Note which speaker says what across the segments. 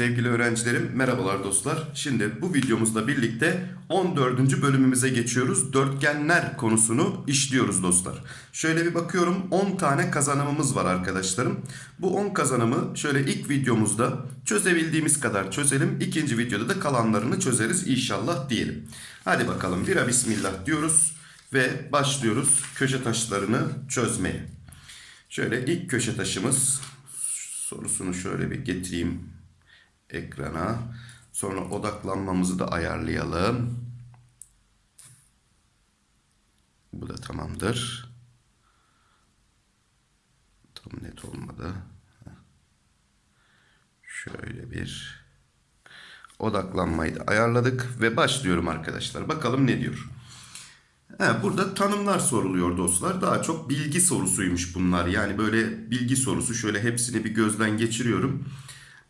Speaker 1: Sevgili öğrencilerim, merhabalar dostlar. Şimdi bu videomuzla birlikte 14. bölümümüze geçiyoruz. Dörtgenler konusunu işliyoruz dostlar. Şöyle bir bakıyorum 10 tane kazanımımız var arkadaşlarım. Bu 10 kazanımı şöyle ilk videomuzda çözebildiğimiz kadar çözelim. İkinci videoda da kalanlarını çözeriz inşallah diyelim. Hadi bakalım bira bismillah diyoruz ve başlıyoruz köşe taşlarını çözmeye. Şöyle ilk köşe taşımız sorusunu şöyle bir getireyim ekrana. Sonra odaklanmamızı da ayarlayalım. Bu da tamamdır. Tam net olmadı. Şöyle bir odaklanmayı da ayarladık ve başlıyorum arkadaşlar. Bakalım ne diyor. He, burada tanımlar soruluyor dostlar. Daha çok bilgi sorusuymuş bunlar. Yani böyle bilgi sorusu. Şöyle hepsini bir gözden geçiriyorum.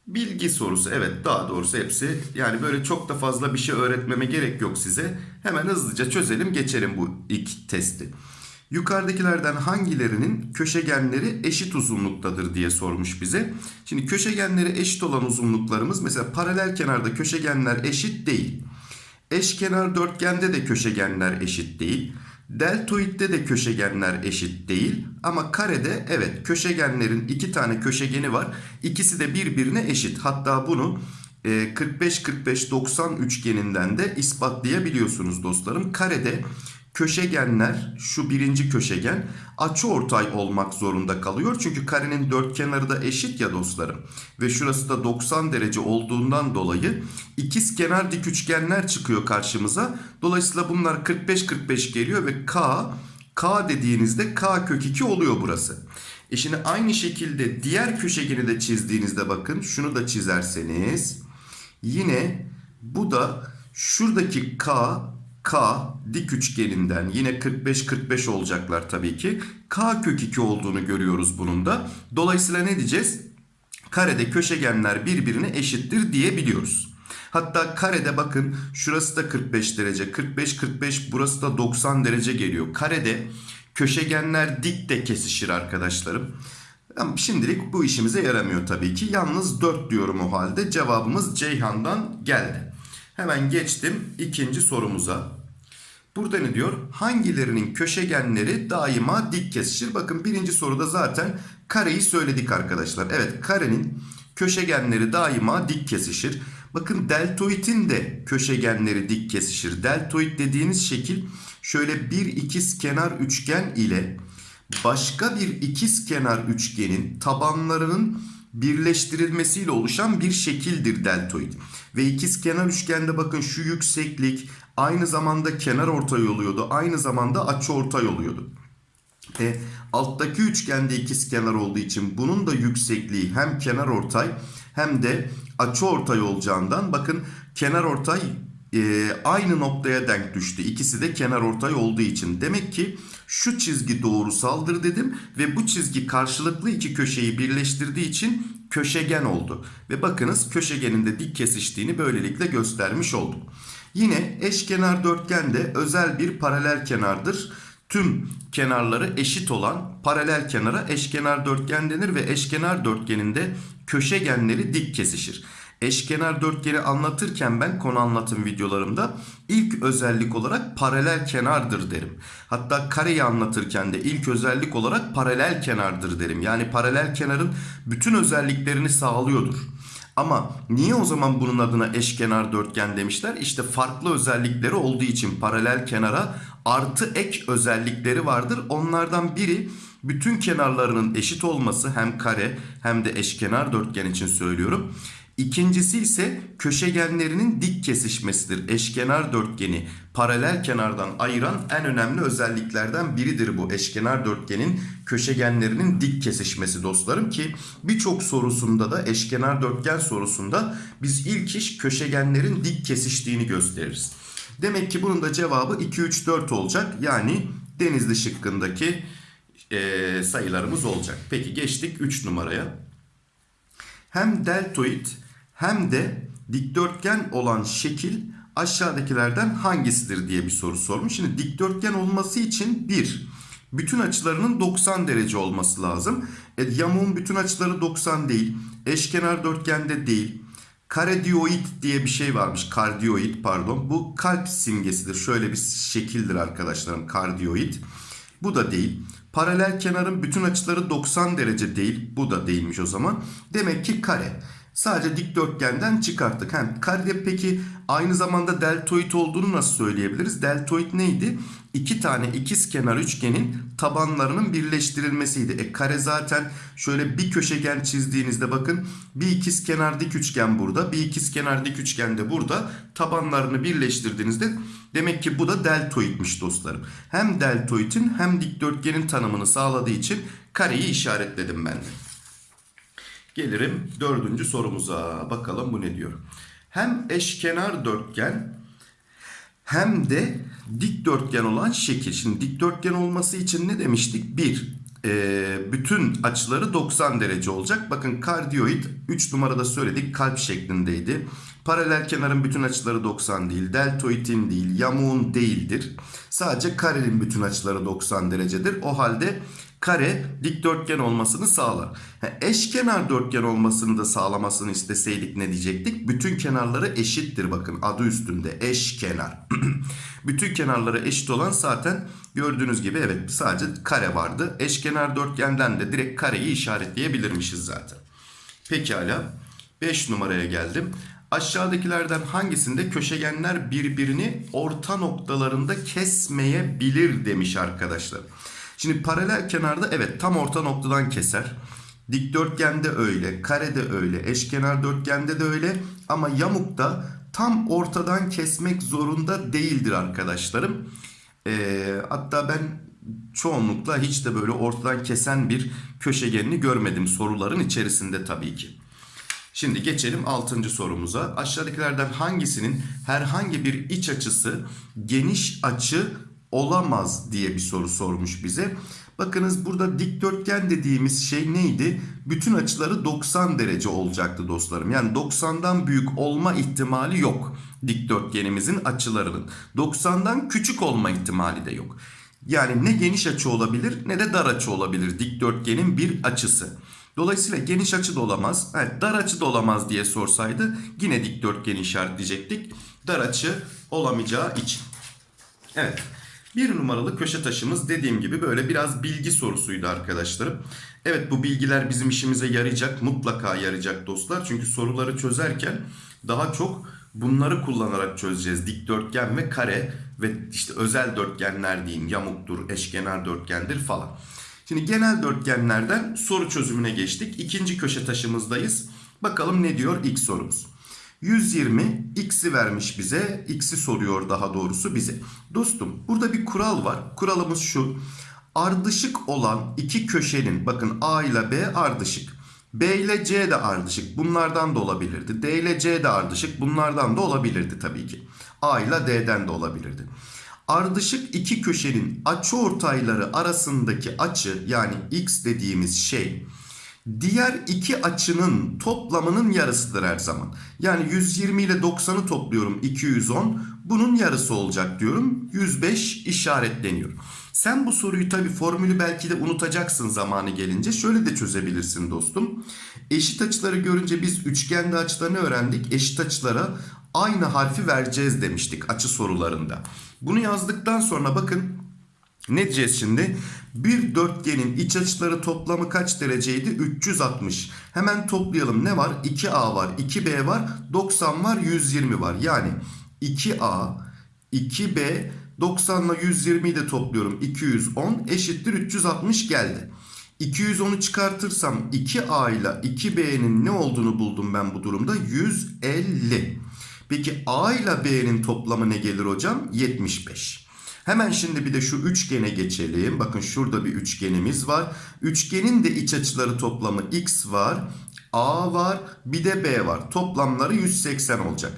Speaker 1: Bilgi sorusu evet daha doğrusu hepsi yani böyle çok da fazla bir şey öğretmeme gerek yok size. Hemen hızlıca çözelim geçelim bu ilk testi. Yukarıdakilerden hangilerinin köşegenleri eşit uzunluktadır diye sormuş bize. Şimdi köşegenleri eşit olan uzunluklarımız mesela paralel kenarda köşegenler eşit değil. Eşkenar dörtgende de köşegenler eşit değil. Deltoidde de köşegenler eşit değil ama karede evet köşegenlerin iki tane köşegeni var. İkisi de birbirine eşit. Hatta bunu 45-45-90 üçgeninden de ispatlayabiliyorsunuz dostlarım. Karede köşegenler şu birinci köşegen açıortay olmak zorunda kalıyor. Çünkü karenin dört kenarı da eşit ya dostlarım. Ve şurası da 90 derece olduğundan dolayı ikiz kenar dik üçgenler çıkıyor karşımıza. Dolayısıyla bunlar 45-45 geliyor ve K K dediğinizde K kök 2 oluyor burası. E şimdi aynı şekilde diğer köşegeni de çizdiğinizde bakın şunu da çizerseniz yine bu da şuradaki K K dik üçgeninden yine 45-45 olacaklar tabii ki. K kök 2 olduğunu görüyoruz bunun da. Dolayısıyla ne diyeceğiz? Karede köşegenler birbirine eşittir diyebiliyoruz. Hatta karede bakın şurası da 45 derece. 45-45 burası da 90 derece geliyor. Karede köşegenler dik de kesişir arkadaşlarım. Şimdilik bu işimize yaramıyor tabii ki. Yalnız 4 diyorum o halde. Cevabımız Ceyhan'dan geldi. Hemen geçtim ikinci sorumuza. Burada ne diyor? Hangilerinin köşegenleri daima dik kesişir? Bakın birinci soruda zaten kareyi söyledik arkadaşlar. Evet karenin köşegenleri daima dik kesişir. Bakın deltoidin de köşegenleri dik kesişir. Deltoid dediğiniz şekil şöyle bir ikiz kenar üçgen ile başka bir ikiz kenar üçgenin tabanlarının birleştirilmesiyle oluşan bir şekildir deltoid. Ve ikiz kenar üçgende bakın şu yükseklik aynı zamanda kenar ortay oluyordu. Aynı zamanda açı ortay oluyordu. E, alttaki üçgende ikiz kenar olduğu için bunun da yüksekliği hem kenar ortay hem de açı ortay olacağından bakın kenar ortay e, aynı noktaya denk düştü. İkisi de kenar ortay olduğu için. Demek ki şu çizgi doğrusaldır dedim ve bu çizgi karşılıklı iki köşeyi birleştirdiği için köşegen oldu. Ve bakınız köşegenin de dik kesiştiğini böylelikle göstermiş olduk. Yine eşkenar dörtgen de özel bir paralel kenardır. Tüm kenarları eşit olan paralel kenara eşkenar dörtgen denir ve eşkenar dörtgeninde köşegenleri dik kesişir. Eşkenar dörtgeni anlatırken ben konu anlatım videolarımda ilk özellik olarak paralel kenardır derim. Hatta kareyi anlatırken de ilk özellik olarak paralel kenardır derim. Yani paralel kenarın bütün özelliklerini sağlıyordur. Ama niye o zaman bunun adına eşkenar dörtgen demişler? İşte farklı özellikleri olduğu için paralel kenara artı ek özellikleri vardır. Onlardan biri bütün kenarlarının eşit olması hem kare hem de eşkenar dörtgen için söylüyorum. İkincisi ise köşegenlerinin dik kesişmesidir. Eşkenar dörtgeni paralel kenardan ayıran en önemli özelliklerden biridir bu eşkenar dörtgenin köşegenlerinin dik kesişmesi dostlarım ki birçok sorusunda da eşkenar dörtgen sorusunda biz ilk iş köşegenlerin dik kesiştiğini gösteririz. Demek ki bunun da cevabı 2 3 4 olacak. Yani denizli şıkkındaki e, sayılarımız olacak. Peki geçtik 3 numaraya. Hem deltoid hem de dikdörtgen olan şekil aşağıdakilerden hangisidir diye bir soru sormuş. Şimdi dikdörtgen olması için bir bütün açılarının 90 derece olması lazım. E, yamuğun bütün açıları 90 değil. Eşkenar dörtgende değil. Karedioid diye bir şey varmış. Kardioid pardon. Bu kalp simgesidir. Şöyle bir şekildir arkadaşlarım. Kardioid. Bu da değil. Paralel kenarın bütün açıları 90 derece değil. Bu da değilmiş o zaman. Demek ki kare. Sadece dikdörtgenden çıkarttık. Hem karede peki aynı zamanda deltoid olduğunu nasıl söyleyebiliriz? Deltoid neydi? İki tane ikiz kenar üçgenin tabanlarının birleştirilmesiydi. E kare zaten şöyle bir köşegen çizdiğinizde bakın bir ikiz kenar dik üçgen burada, bir ikiz kenar dik üçgen de burada. Tabanlarını birleştirdiğinizde demek ki bu da deltoidmiş dostlarım. Hem deltoidin hem dikdörtgenin tanımını sağladığı için kareyi işaretledim ben de. Gelirim dördüncü sorumuza. Bakalım bu ne diyor. Hem eşkenar dörtgen hem de dikdörtgen olan şekil. Şimdi dikdörtgen olması için ne demiştik? Bir, e, bütün açıları 90 derece olacak. Bakın kardioid 3 numarada söyledik kalp şeklindeydi. Paralel kenarın bütün açıları 90 değil. Deltoidin değil. Yamuğun değildir. Sadece karenin bütün açıları 90 derecedir. O halde kare dikdörtgen olmasını sağlar. Eşkenar dörtgen olmasını da sağlamasını isteseydik ne diyecektik? Bütün kenarları eşittir bakın adı üstünde eşkenar. Bütün kenarları eşit olan zaten gördüğünüz gibi evet sadece kare vardı. Eşkenar dörtgenden de direkt kareyi işaretleyebilirmişiz zaten. Pekala 5 numaraya geldim. Aşağıdakilerden hangisinde köşegenler birbirini orta noktalarında kesmeyebilir demiş arkadaşlar. Şimdi paralel kenarda evet tam orta noktadan keser. Dikdörtgende öyle, karede öyle, eşkenar dörtgende de öyle ama yamukta tam ortadan kesmek zorunda değildir arkadaşlarım. Ee, hatta ben çoğunlukla hiç de böyle ortadan kesen bir köşegenini görmedim soruların içerisinde tabii ki. Şimdi geçelim 6. sorumuza. Aşağıdakilerden hangisinin herhangi bir iç açısı geniş açı olamaz diye bir soru sormuş bize. Bakınız burada dikdörtgen dediğimiz şey neydi? Bütün açıları 90 derece olacaktı dostlarım. Yani 90'dan büyük olma ihtimali yok dikdörtgenimizin açılarının. 90'dan küçük olma ihtimali de yok. Yani ne geniş açı olabilir ne de dar açı olabilir dikdörtgenin bir açısı. Dolayısıyla geniş açı da olamaz, evet, dar açı da olamaz diye sorsaydı yine dikdörtgeni işaretleyecektik. Dar açı olamayacağı için. Evet. Bir numaralı köşe taşımız dediğim gibi böyle biraz bilgi sorusuydu arkadaşlarım. Evet bu bilgiler bizim işimize yarayacak. Mutlaka yarayacak dostlar. Çünkü soruları çözerken daha çok bunları kullanarak çözeceğiz. Dikdörtgen ve kare ve işte özel dörtgenler diyeyim. Yamuktur, eşkenar dörtgendir falan. Şimdi genel dörtgenlerden soru çözümüne geçtik. İkinci köşe taşımızdayız. Bakalım ne diyor ilk sorumuz. 120 x'i vermiş bize. X'i soruyor daha doğrusu bize. Dostum burada bir kural var. Kuralımız şu. Ardışık olan iki köşenin bakın A ile B ardışık. B ile C de ardışık. Bunlardan da olabilirdi. D ile C de ardışık. Bunlardan da olabilirdi tabii ki. A ile D'den de olabilirdi. Ardışık iki köşenin açıortayları arasındaki açı yani x dediğimiz şey diğer iki açının toplamının yarısıdır her zaman. Yani 120 ile 90'ı topluyorum 210. Bunun yarısı olacak diyorum. 105 işaretleniyor. Sen bu soruyu tabi formülü belki de unutacaksın zamanı gelince. Şöyle de çözebilirsin dostum. Eşit açıları görünce biz üçgende açılarını öğrendik. Eşit açılara aynı harfi vereceğiz demiştik açı sorularında. Bunu yazdıktan sonra bakın ne diyeceğiz şimdi? Bir dörtgenin iç açıları toplamı kaç dereceydi? 360. Hemen toplayalım. Ne var? 2A var, 2B var, 90 var, 120 var. Yani 2A, 2B, 90 ile 120'yi de topluyorum. 210 eşittir 360 geldi. 210'u çıkartırsam 2A ile 2B'nin ne olduğunu buldum ben bu durumda. 150. Peki A ile B'nin toplamı ne gelir hocam? 75. Hemen şimdi bir de şu üçgene geçelim. Bakın şurada bir üçgenimiz var. Üçgenin de iç açıları toplamı x var. A var bir de B var. Toplamları 180 olacak.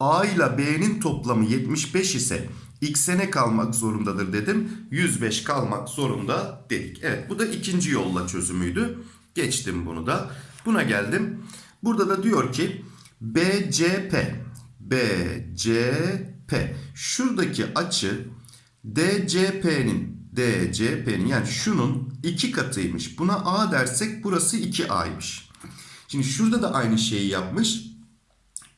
Speaker 1: A ile B'nin toplamı 75 ise x'e ne kalmak zorundadır dedim. 105 kalmak zorunda dedik. Evet bu da ikinci yolla çözümüydü. Geçtim bunu da. Buna geldim. Burada da diyor ki BCP BCP şuradaki açı DCP'nin DCP'nin yani şunun iki katıymış. Buna A dersek burası 2A'ymış. Şimdi şurada da aynı şeyi yapmış.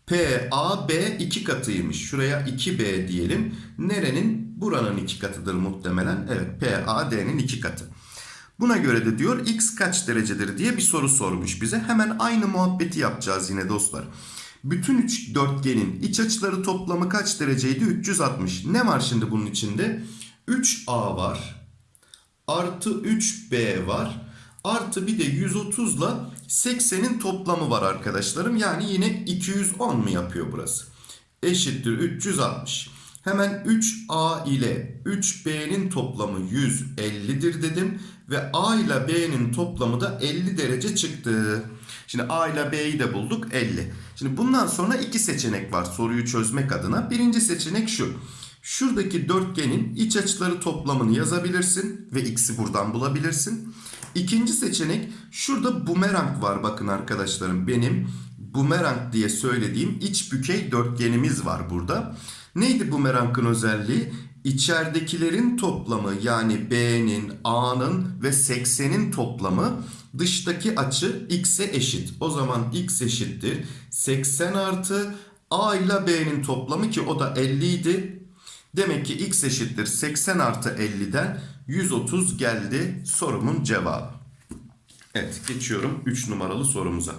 Speaker 1: PAB iki katıymış. Şuraya 2B diyelim. Nerenin? Buranın iki katıdır muhtemelen. Evet PAD'nin iki katı. Buna göre de diyor x kaç derecedir diye bir soru sormuş bize. Hemen aynı muhabbeti yapacağız yine dostlar. Bütün üç dörtgenin iç açıları toplamı kaç dereceydi? 360. Ne var şimdi bunun içinde? 3A var. Artı 3B var. Artı bir de 130 ile 80'in toplamı var arkadaşlarım. Yani yine 210 mu yapıyor burası? Eşittir 360. Hemen 3A ile 3B'nin toplamı 150'dir dedim. Ve A ile B'nin toplamı da 50 derece çıktı. Şimdi A ile B'yi de bulduk 50. Şimdi bundan sonra iki seçenek var soruyu çözmek adına. Birinci seçenek şu. Şuradaki dörtgenin iç açıları toplamını yazabilirsin ve x'i buradan bulabilirsin. İkinci seçenek şurada bumerang var bakın arkadaşlarım benim bumerang diye söylediğim iç bükey dörtgenimiz var burada. Neydi bumerangın özelliği? İçeridekilerin toplamı yani B'nin, A'nın ve 80'in toplamı dıştaki açı x'e eşit. O zaman x eşittir 80 artı A ile B'nin toplamı ki o da 50 idi. Demek ki x eşittir 80 artı 50'den 130 geldi sorumun cevabı. Evet geçiyorum 3 numaralı sorumuza.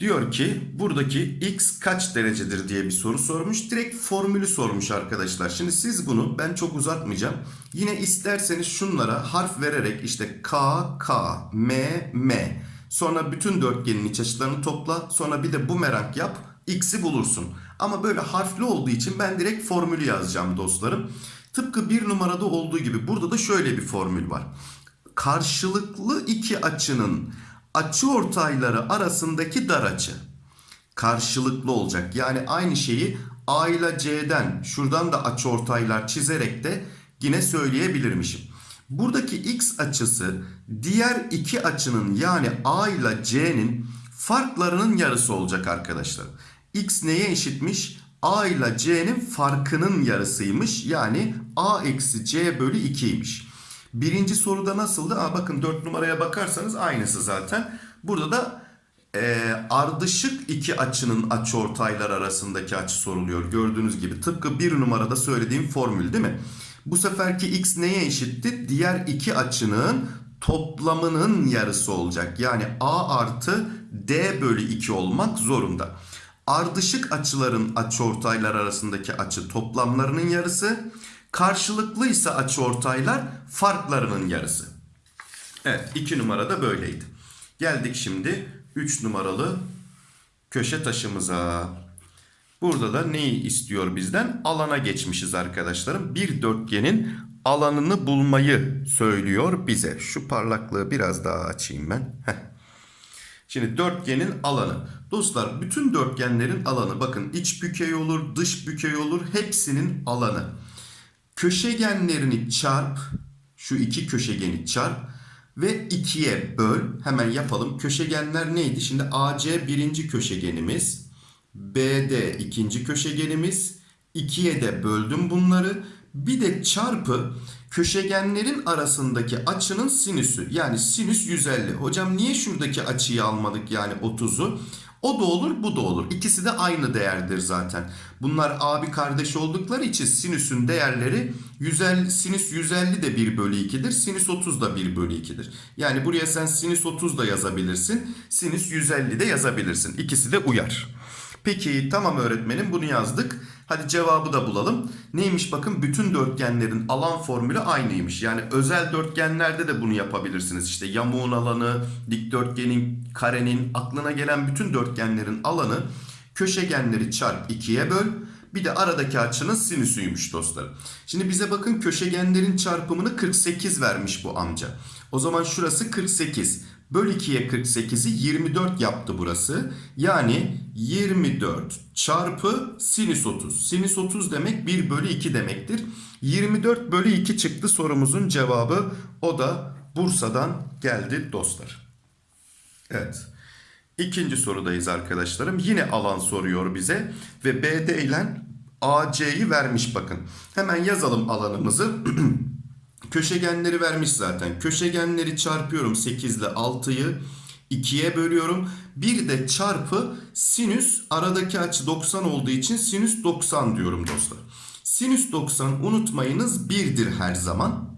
Speaker 1: Diyor ki buradaki x kaç derecedir diye bir soru sormuş. Direkt formülü sormuş arkadaşlar. Şimdi siz bunu ben çok uzatmayacağım. Yine isterseniz şunlara harf vererek işte k, k, m, m. Sonra bütün dörtgenin iç açılarını topla. Sonra bir de bumerang yap. X'i bulursun. Ama böyle harfli olduğu için ben direkt formülü yazacağım dostlarım. Tıpkı bir numarada olduğu gibi burada da şöyle bir formül var. Karşılıklı iki açının açı ortayları arasındaki dar açı. Karşılıklı olacak. Yani aynı şeyi A ile C'den şuradan da açı ortaylar çizerek de yine söyleyebilirmişim. Buradaki x açısı diğer iki açının yani A ile C'nin farklarının yarısı olacak arkadaşlar. X neye eşitmiş? A ile C'nin farkının yarısıymış. Yani A eksi C bölü 2'ymiş. Birinci soruda nasıldı? Aa, bakın 4 numaraya bakarsanız aynısı zaten. Burada da e, ardışık iki açının açıortaylar arasındaki açı soruluyor. Gördüğünüz gibi tıpkı bir numarada söylediğim formül değil mi? Bu seferki x neye eşitti? Diğer iki açının toplamının yarısı olacak. Yani a artı d bölü 2 olmak zorunda. Ardışık açıların açıortaylar arasındaki açı toplamlarının yarısı. Karşılıklıysa açıortaylar farklarının yarısı. Evet 2 numarada böyleydi. Geldik şimdi 3 numaralı köşe taşımıza. Burada da neyi istiyor bizden? Alana geçmişiz arkadaşlarım. Bir dörtgenin alanını bulmayı söylüyor bize. Şu parlaklığı biraz daha açayım ben. Heh. Şimdi dörtgenin alanı. Dostlar bütün dörtgenlerin alanı bakın iç bükey olur, dış bükey olur hepsinin alanı. Köşegenlerini çarp, şu iki köşegeni çarp ve ikiye böl. Hemen yapalım. Köşegenler neydi? Şimdi AC birinci köşegenimiz. BD ikinci köşegenimiz. İkiye de böldüm bunları. Bir de çarpı köşegenlerin arasındaki açının sinüsü. Yani sinüs 150. Hocam niye şuradaki açıyı almadık yani 30'u? O da olur bu da olur. İkisi de aynı değerdir zaten. Bunlar abi kardeş oldukları için sinüsün değerleri 150, sinüs 150 de 1 bölü 2'dir. Sinüs 30 da 1 bölü 2'dir. Yani buraya sen sinüs 30 da yazabilirsin. Sinüs 150 de yazabilirsin. İkisi de uyar. Peki tamam öğretmenim bunu yazdık. Hadi cevabı da bulalım. Neymiş bakın bütün dörtgenlerin alan formülü aynıymış. Yani özel dörtgenlerde de bunu yapabilirsiniz. İşte yamuğun alanı, dikdörtgenin, karenin, aklına gelen bütün dörtgenlerin alanı köşegenleri çarp 2'ye böl. Bir de aradaki açının sinüsüymüş dostlarım. Şimdi bize bakın köşegenlerin çarpımını 48 vermiş bu amca. O zaman şurası 48. Böl 2'ye 48'i 24 yaptı burası. Yani 24 çarpı sinüs 30. Sinüs 30 demek 1 bölü 2 demektir. 24 bölü 2 çıktı sorumuzun cevabı. O da Bursa'dan geldi dostlar. Evet. İkinci sorudayız arkadaşlarım. Yine alan soruyor bize ve BD ile AC'yi vermiş bakın. Hemen yazalım alanımızı. Köşegenleri vermiş zaten. Köşegenleri çarpıyorum 8 ile 6'yı. 2'ye bölüyorum. Bir de çarpı sinüs aradaki açı 90 olduğu için sinüs 90 diyorum dostlar. Sinüs 90 unutmayınız 1'dir her zaman.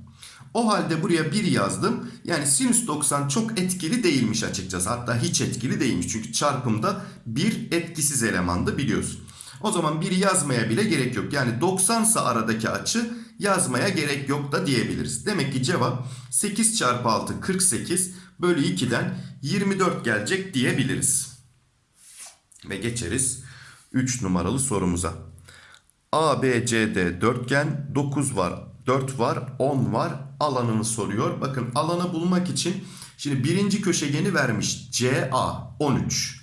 Speaker 1: O halde buraya 1 yazdım. Yani sinüs 90 çok etkili değilmiş açıkçası. Hatta hiç etkili değilmiş. Çünkü çarpımda bir etkisiz elemandı biliyorsun. O zaman 1'i yazmaya bile gerek yok. Yani 90 ise aradaki açı yazmaya gerek yok da diyebiliriz. Demek ki cevap 8 çarpı 6 48 bölü 2'den 24 gelecek diyebiliriz. Ve geçeriz 3 numaralı sorumuza. ABCD dörtgen 9 var 4 var 10 var alanını soruyor. Bakın alanı bulmak için şimdi birinci köşegeni vermiş CA 13.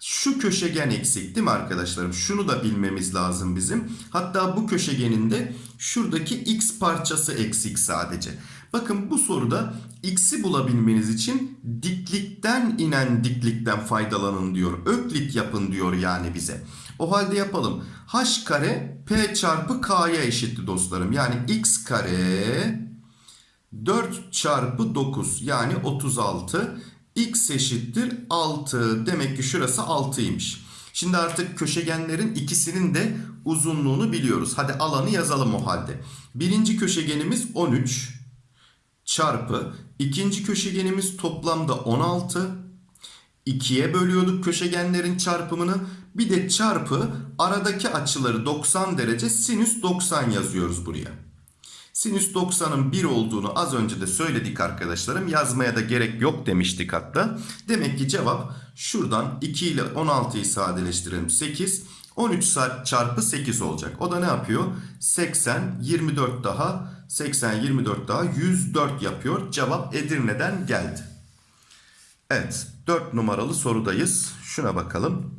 Speaker 1: Şu köşegen eksik değil mi arkadaşlarım? Şunu da bilmemiz lazım bizim. Hatta bu köşegenin de şuradaki x parçası eksik sadece. Bakın bu soruda x'i bulabilmeniz için diklikten inen diklikten faydalanın diyor. Öklit yapın diyor yani bize. O halde yapalım. h kare p çarpı k'ya eşitti dostlarım. Yani x kare 4 çarpı 9 yani 36 x eşittir 6 demek ki şurası 6'ymış. Şimdi artık köşegenlerin ikisinin de uzunluğunu biliyoruz. Hadi alanı yazalım o halde. Birinci köşegenimiz 13 çarpı ikinci köşegenimiz toplamda 16 2'ye bölüyorduk köşegenlerin çarpımını. Bir de çarpı aradaki açıları 90 derece sinüs 90 yazıyoruz buraya. Sinüs 90'ın 1 olduğunu az önce de söyledik arkadaşlarım. Yazmaya da gerek yok demiştik hatta. Demek ki cevap şuradan 2 ile 16'yı sadeleştirelim 8. 13 çarpı 8 olacak. O da ne yapıyor? 80, 24 daha, 80, 24 daha 104 yapıyor. Cevap Edirne'den geldi. Evet 4 numaralı sorudayız. Şuna bakalım.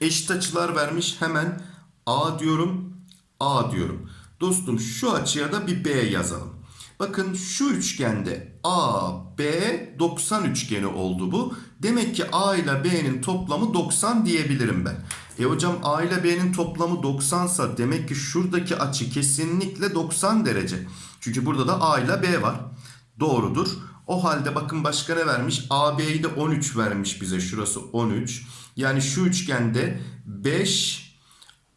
Speaker 1: Eşit açılar vermiş. Hemen A diyorum, A diyorum. Dostum şu açıya da bir B yazalım. Bakın şu üçgende A, B 90 üçgeni oldu bu. Demek ki A ile B'nin toplamı 90 diyebilirim ben. E hocam A ile B'nin toplamı 90 sa demek ki şuradaki açı kesinlikle 90 derece. Çünkü burada da A ile B var. Doğrudur. O halde bakın başka ne vermiş? AB'yi de 13 vermiş bize. Şurası 13. Yani şu üçgende 5,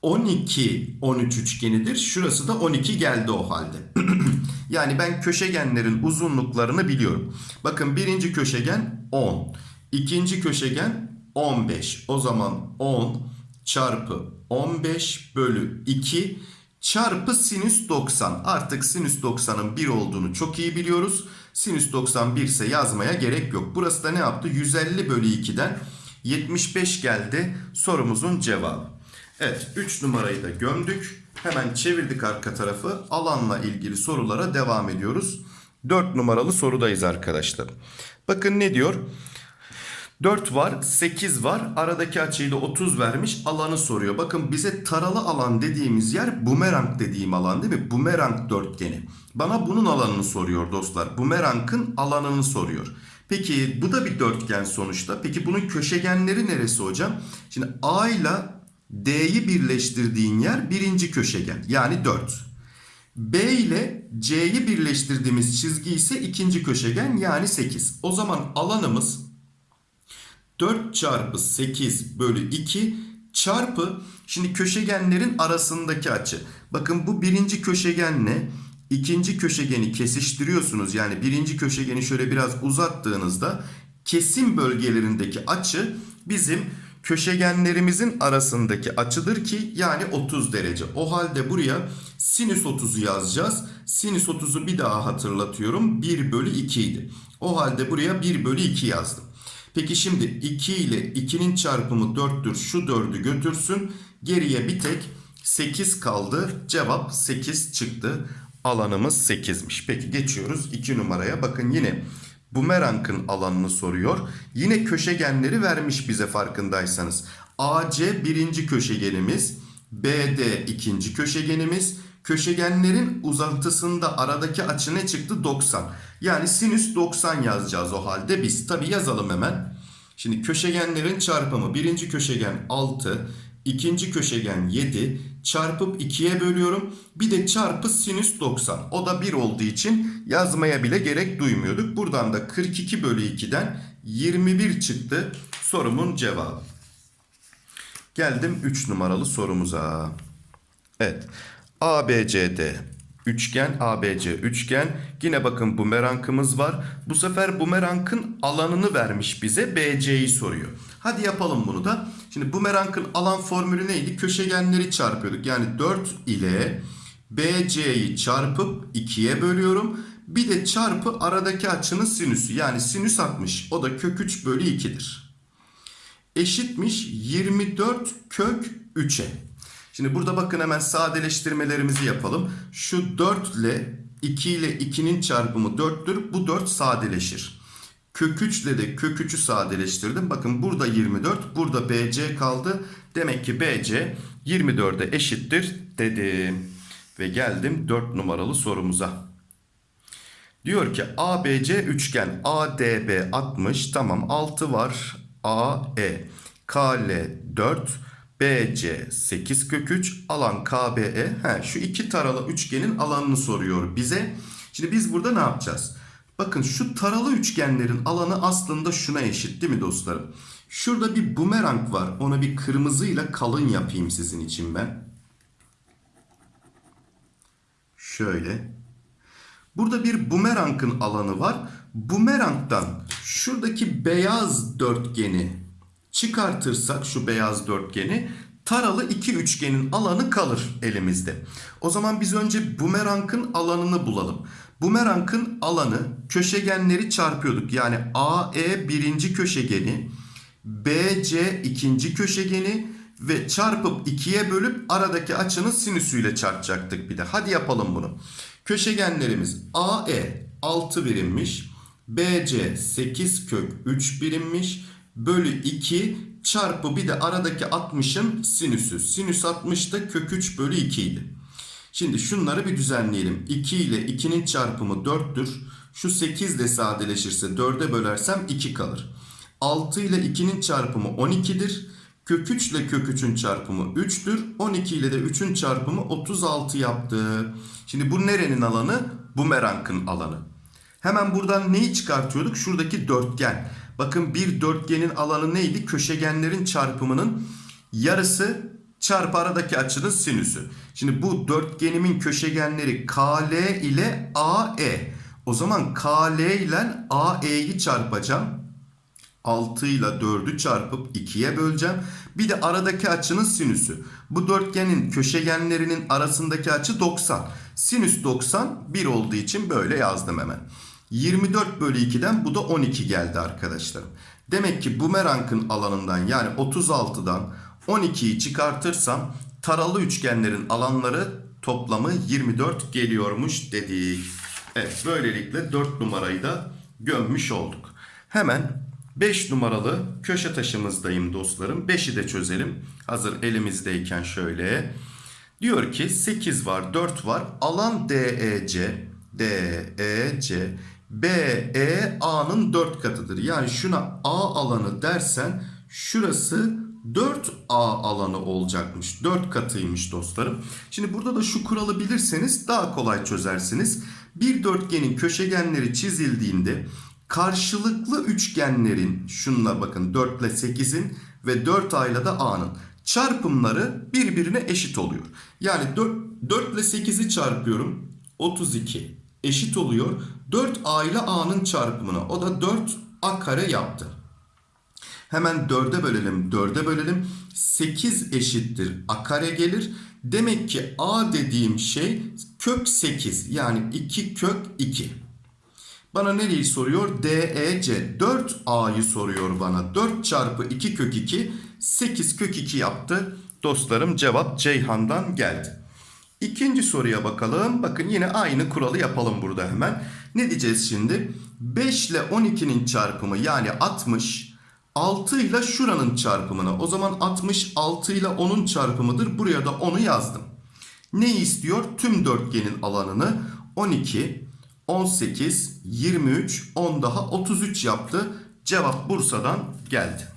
Speaker 1: 12, 13 üçgenidir. Şurası da 12 geldi o halde. yani ben köşegenlerin uzunluklarını biliyorum. Bakın birinci köşegen 10. ikinci köşegen 15. O zaman 10 çarpı 15 bölü 2 çarpı sinüs 90. Artık sinüs 90'ın 1 olduğunu çok iyi biliyoruz. Sinüs 91 ise yazmaya gerek yok. Burası da ne yaptı? 150 bölü 2'den 75 geldi sorumuzun cevabı. Evet 3 numarayı da gömdük. Hemen çevirdik arka tarafı. Alanla ilgili sorulara devam ediyoruz. 4 numaralı sorudayız arkadaşlar. Bakın ne diyor? 4 var, 8 var. Aradaki açıyı da 30 vermiş. Alanı soruyor. Bakın bize taralı alan dediğimiz yer bumerang dediğim alan değil mi? Bumerang dörtgeni. Bana bunun alanını soruyor dostlar. Bumerangın alanını soruyor. Peki bu da bir dörtgen sonuçta. Peki bunun köşegenleri neresi hocam? Şimdi A ile D'yi birleştirdiğin yer birinci köşegen. Yani 4. B ile C'yi birleştirdiğimiz çizgi ise ikinci köşegen yani 8. O zaman alanımız 4 çarpı 8 bölü 2 çarpı şimdi köşegenlerin arasındaki açı. Bakın bu birinci köşegenle ikinci köşegeni kesiştiriyorsunuz. Yani birinci köşegeni şöyle biraz uzattığınızda kesim bölgelerindeki açı bizim köşegenlerimizin arasındaki açıdır ki yani 30 derece. O halde buraya sinüs 30'u yazacağız. Sinüs 30'u bir daha hatırlatıyorum. 1 bölü 2 idi. O halde buraya 1 bölü 2 yazdım. Peki şimdi 2 ile 2'nin çarpımı 4'tür. Şu 4'ü götürsün. Geriye bir tek 8 kaldı. Cevap 8 çıktı. Alanımız 8'miş. Peki geçiyoruz 2 numaraya. Bakın yine bumerangın alanını soruyor. Yine köşegenleri vermiş bize farkındaysanız. AC birinci köşegenimiz. BD ikinci köşegenimiz. Köşegenlerin uzantısında aradaki açı ne çıktı? 90. Yani sinüs 90 yazacağız o halde biz. Tabi yazalım hemen. Şimdi köşegenlerin çarpımı birinci köşegen 6, ikinci köşegen 7, çarpıp 2'ye bölüyorum. Bir de çarpı sinüs 90. O da 1 olduğu için yazmaya bile gerek duymuyorduk. Buradan da 42 bölü 2'den 21 çıktı sorumun cevabı. Geldim 3 numaralı sorumuza. Evet. ABCD üçgen ABC üçgen. Yine bakın bumerangımız var. Bu sefer bumerangın alanını vermiş bize BC'yi soruyor. Hadi yapalım bunu da. Şimdi bumerangın alan formülü neydi? Köşegenleri çarpıyorduk. Yani 4 ile BC'yi çarpıp 2'ye bölüyorum. Bir de çarpı aradaki açının sinüsü. Yani sinüs 60. O da kök 3 bölü 2'dir eşitmiş 24 kök 3'e. Şimdi burada bakın hemen sadeleştirmelerimizi yapalım. Şu 4 ile 2 ile 2'nin çarpımı 4'tür. Bu 4 sadeleşir. Kök 3 ile de kök 3'ü sadeleştirdim. Bakın burada 24, burada BC kaldı. Demek ki BC 24'e eşittir dedim. Ve geldim 4 numaralı sorumuza. Diyor ki ABC üçgen ADB 60 tamam 6 var AE KL 4 BC 8 kök 3 alan KBE he, şu iki taralı üçgenin alanını soruyor bize. Şimdi biz burada ne yapacağız? Bakın şu taralı üçgenlerin alanı aslında şuna eşit değil mi dostlarım? Şurada bir bumerang var. Onu bir kırmızıyla kalın yapayım sizin için ben. Şöyle. Burada bir bumerangın alanı var. Bumerangdan şuradaki beyaz dörtgeni çıkartırsak şu beyaz dörtgeni taralı iki üçgenin alanı kalır elimizde. O zaman biz önce bumerangın alanını bulalım. Bumerangın alanı köşegenleri çarpıyorduk. Yani AE birinci köşegeni, BC ikinci köşegeni ve çarpıp ikiye bölüp aradaki açının sinüsüyle çarpacaktık bir de. Hadi yapalım bunu. Köşegenlerimiz AE 6 birimmiş. BC 8 kök 3 birimmiş. Bölü 2 çarpı bir de aradaki 60'ın sinüsü. Sinüs 60 da kök 3 bölü 2 idi. Şimdi şunları bir düzenleyelim. 2 ile 2'nin çarpımı 4'tür. Şu 8 ile sadeleşirse 4'e bölersem 2 kalır. 6 ile 2'nin çarpımı 12'dir. Kök 3 ile kök 3'ün çarpımı 3'tür. 12 ile de 3'ün çarpımı 36 yaptı. Şimdi bu nerenin alanı? Bumerangın alanı. Hemen buradan neyi çıkartıyorduk? Şuradaki dörtgen. Bakın bir dörtgenin alanı neydi? Köşegenlerin çarpımının yarısı çarpı aradaki açının sinüsü. Şimdi bu dörtgenimin köşegenleri KL ile AE. O zaman KL ile AE'yi çarpacağım. 6 ile 4'ü çarpıp 2'ye böleceğim. Bir de aradaki açının sinüsü. Bu dörtgenin köşegenlerinin arasındaki açı 90. Sinüs 90 1 olduğu için böyle yazdım hemen. 24 bölü 2'den bu da 12 geldi arkadaşlarım. Demek ki bumerangın alanından yani 36'dan 12'yi çıkartırsam taralı üçgenlerin alanları toplamı 24 geliyormuş dedik. Evet böylelikle 4 numarayı da gömmüş olduk. Hemen 5 numaralı köşe taşımızdayım dostlarım. 5'i de çözelim. Hazır elimizdeyken şöyle. Diyor ki 8 var 4 var. Alan DEC DEC BEA'nın 4 katıdır. Yani şuna A alanı dersen şurası 4A alanı olacakmış. 4 katıymış dostlarım. Şimdi burada da şu kuralı bilirseniz daha kolay çözersiniz. Bir dörtgenin köşegenleri çizildiğinde karşılıklı üçgenlerin şunla bakın 4 ile 8'in ve 4A ile de A'nın çarpımları birbirine eşit oluyor. Yani 4, 4 ile 8'i çarpıyorum 32 eşit oluyor 4A ile A'nın çarpımına. O da 4A kare yaptı. Hemen 4'e bölelim 4'e bölelim 8 eşittir A kare gelir. Demek ki A dediğim şey kök 8 yani 2 kök 2. Bana nereyi soruyor? DEC 4A'yı soruyor bana. 4 çarpı 2 kök 2 8 kök 2 yaptı. Dostlarım cevap Ceyhan'dan geldi. İkinci soruya bakalım. Bakın yine aynı kuralı yapalım burada hemen. Ne diyeceğiz şimdi? 5 ile 12'nin çarpımı yani 60 6 ile şuranın çarpımına. O zaman 60 6 ile 10'un çarpımıdır. Buraya da 10'u yazdım. Ne istiyor? Tüm dörtgenin alanını 12, 18, 23, 10 daha 33 yaptı. Cevap Bursa'dan geldi.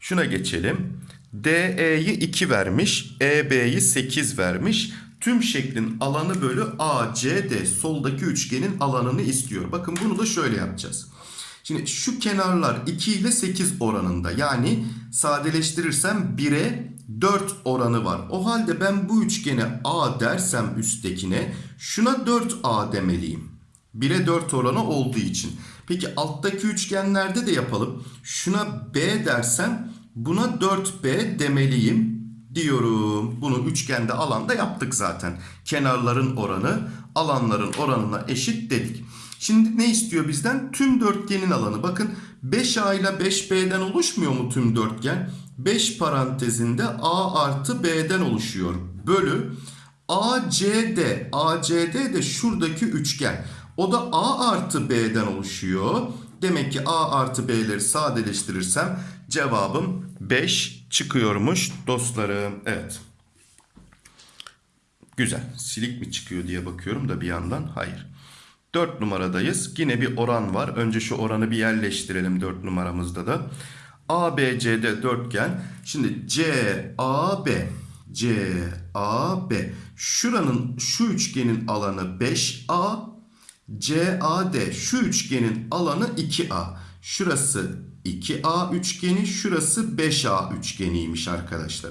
Speaker 1: Şuna geçelim. DE'yi 2 vermiş. EB'yi 8 vermiş. Tüm şeklin alanı bölü ACD soldaki üçgenin alanını istiyor. Bakın bunu da şöyle yapacağız. Şimdi şu kenarlar 2 ile 8 oranında. Yani sadeleştirirsem 1'e 4 oranı var. O halde ben bu üçgene A dersem üsttekine şuna 4A demeliyim. 1'e 4 oranı olduğu için. Peki alttaki üçgenlerde de yapalım. Şuna B dersem buna 4B demeliyim diyorum. Bunu üçgende alanda yaptık zaten. Kenarların oranı alanların oranına eşit dedik. Şimdi ne istiyor bizden? Tüm dörtgenin alanı. Bakın 5A ile 5B'den oluşmuyor mu tüm dörtgen? 5 parantezinde A artı B'den oluşuyor. Bölü ACD. ACD de şuradaki üçgen. O da A artı B'den oluşuyor. Demek ki A artı B'leri sadeleştirirsem cevabım 5 çıkıyormuş dostlarım. Evet. Güzel. Silik mi çıkıyor diye bakıyorum da bir yandan. Hayır. 4 numaradayız. Yine bir oran var. Önce şu oranı bir yerleştirelim 4 numaramızda da. ABCD dörtgen. Şimdi CAB CAB şuranın şu üçgenin alanı 5A CAD şu üçgenin alanı 2A. Şurası 2A üçgeni, şurası 5A üçgeniymiş arkadaşlar.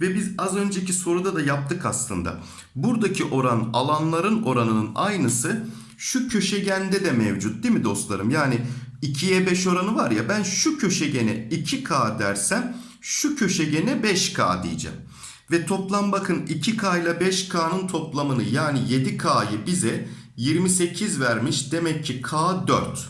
Speaker 1: Ve biz az önceki soruda da yaptık aslında. Buradaki oran alanların oranının aynısı şu köşegende de mevcut değil mi dostlarım? Yani 2'ye 5 oranı var ya ben şu köşegene 2K dersem şu köşegene 5K diyeceğim. Ve toplam bakın 2K ile 5K'nın toplamını yani 7K'yı bize 28 vermiş. Demek ki K 4.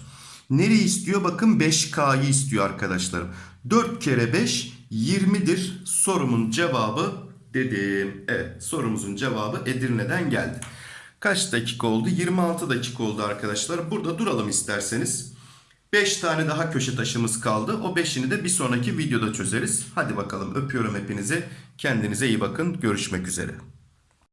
Speaker 1: Nereyi istiyor? Bakın 5K'yı istiyor arkadaşlarım. 4 kere 5 20'dir. Sorumun cevabı dedim. Evet sorumuzun cevabı Edirne'den geldi. Kaç dakika oldu? 26 dakika oldu arkadaşlar. Burada duralım isterseniz. 5 tane daha köşe taşımız kaldı. O 5'ini de bir sonraki videoda çözeriz. Hadi bakalım öpüyorum hepinizi. Kendinize iyi bakın. Görüşmek üzere.